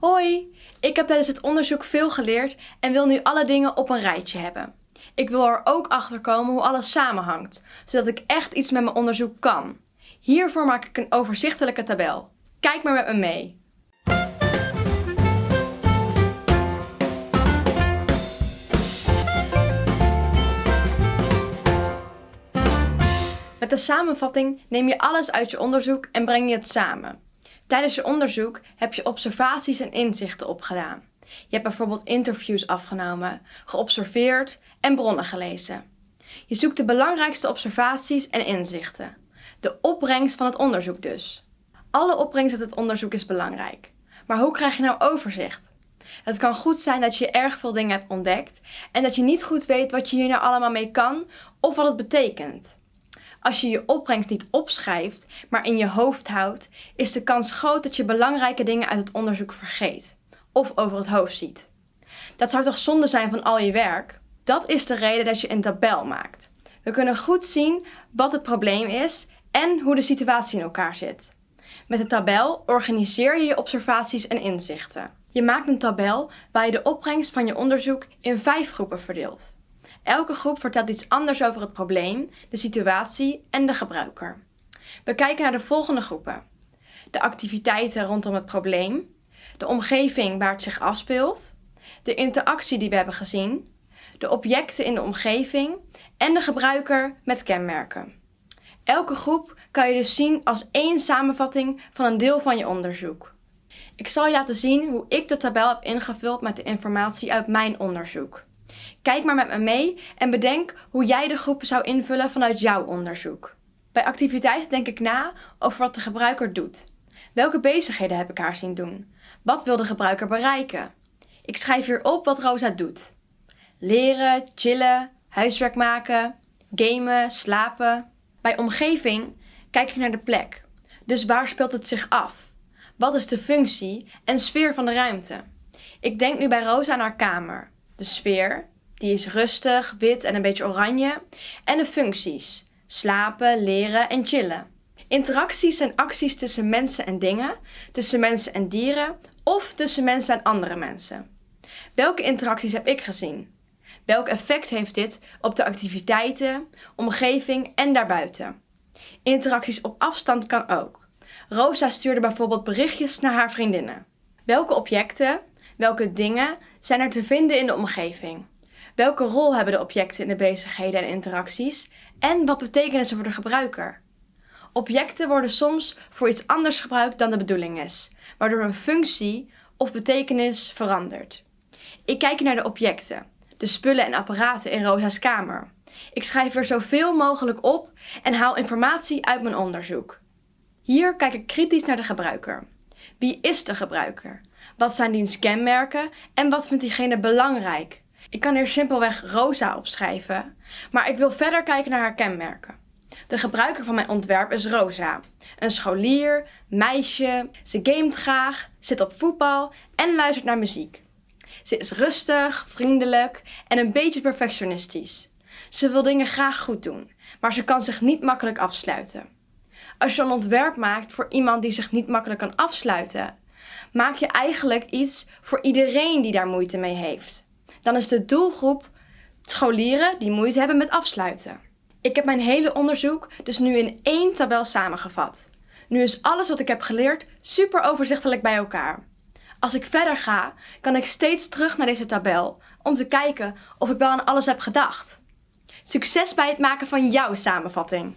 Hoi, ik heb tijdens het onderzoek veel geleerd en wil nu alle dingen op een rijtje hebben. Ik wil er ook achter komen hoe alles samenhangt, zodat ik echt iets met mijn onderzoek kan. Hiervoor maak ik een overzichtelijke tabel. Kijk maar met me mee. Met de samenvatting neem je alles uit je onderzoek en breng je het samen. Tijdens je onderzoek heb je observaties en inzichten opgedaan. Je hebt bijvoorbeeld interviews afgenomen, geobserveerd en bronnen gelezen. Je zoekt de belangrijkste observaties en inzichten. De opbrengst van het onderzoek dus. Alle opbrengst uit het onderzoek is belangrijk. Maar hoe krijg je nou overzicht? Het kan goed zijn dat je erg veel dingen hebt ontdekt en dat je niet goed weet wat je hier nou allemaal mee kan of wat het betekent. Als je je opbrengst niet opschrijft, maar in je hoofd houdt, is de kans groot dat je belangrijke dingen uit het onderzoek vergeet of over het hoofd ziet. Dat zou toch zonde zijn van al je werk? Dat is de reden dat je een tabel maakt. We kunnen goed zien wat het probleem is en hoe de situatie in elkaar zit. Met de tabel organiseer je je observaties en inzichten. Je maakt een tabel waar je de opbrengst van je onderzoek in vijf groepen verdeelt. Elke groep vertelt iets anders over het probleem, de situatie en de gebruiker. We kijken naar de volgende groepen. De activiteiten rondom het probleem, de omgeving waar het zich afspeelt, de interactie die we hebben gezien, de objecten in de omgeving en de gebruiker met kenmerken. Elke groep kan je dus zien als één samenvatting van een deel van je onderzoek. Ik zal je laten zien hoe ik de tabel heb ingevuld met de informatie uit mijn onderzoek. Kijk maar met me mee en bedenk hoe jij de groepen zou invullen vanuit jouw onderzoek. Bij activiteiten denk ik na over wat de gebruiker doet. Welke bezigheden heb ik haar zien doen? Wat wil de gebruiker bereiken? Ik schrijf hier op wat Rosa doet. Leren, chillen, huiswerk maken, gamen, slapen. Bij omgeving kijk ik naar de plek. Dus waar speelt het zich af? Wat is de functie en sfeer van de ruimte? Ik denk nu bij Rosa aan haar kamer. De sfeer, die is rustig, wit en een beetje oranje. En de functies, slapen, leren en chillen. Interacties zijn acties tussen mensen en dingen, tussen mensen en dieren of tussen mensen en andere mensen. Welke interacties heb ik gezien? Welk effect heeft dit op de activiteiten, omgeving en daarbuiten? Interacties op afstand kan ook. Rosa stuurde bijvoorbeeld berichtjes naar haar vriendinnen. Welke objecten, welke dingen zijn er te vinden in de omgeving? Welke rol hebben de objecten in de bezigheden en interacties? En wat betekenen ze voor de gebruiker? Objecten worden soms voor iets anders gebruikt dan de bedoeling is, waardoor een functie of betekenis verandert. Ik kijk naar de objecten, de spullen en apparaten in Rosa's kamer. Ik schrijf er zoveel mogelijk op en haal informatie uit mijn onderzoek. Hier kijk ik kritisch naar de gebruiker. Wie is de gebruiker? Wat zijn diens kenmerken en wat vindt diegene belangrijk? Ik kan hier simpelweg Rosa opschrijven, maar ik wil verder kijken naar haar kenmerken. De gebruiker van mijn ontwerp is Rosa. Een scholier, meisje, ze gamet graag, zit op voetbal en luistert naar muziek. Ze is rustig, vriendelijk en een beetje perfectionistisch. Ze wil dingen graag goed doen, maar ze kan zich niet makkelijk afsluiten. Als je een ontwerp maakt voor iemand die zich niet makkelijk kan afsluiten, maak je eigenlijk iets voor iedereen die daar moeite mee heeft. Dan is de doelgroep scholieren die moeite hebben met afsluiten. Ik heb mijn hele onderzoek dus nu in één tabel samengevat. Nu is alles wat ik heb geleerd super overzichtelijk bij elkaar. Als ik verder ga, kan ik steeds terug naar deze tabel om te kijken of ik wel aan alles heb gedacht. Succes bij het maken van jouw samenvatting!